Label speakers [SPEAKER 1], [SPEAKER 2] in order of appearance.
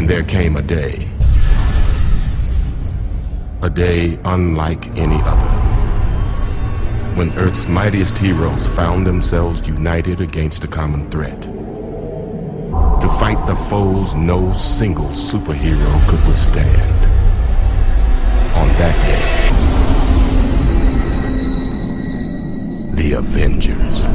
[SPEAKER 1] And there came a day. A day unlike any other. When Earth's mightiest heroes found themselves united against a common threat. To fight the foes no single superhero could withstand. On that day, the Avengers.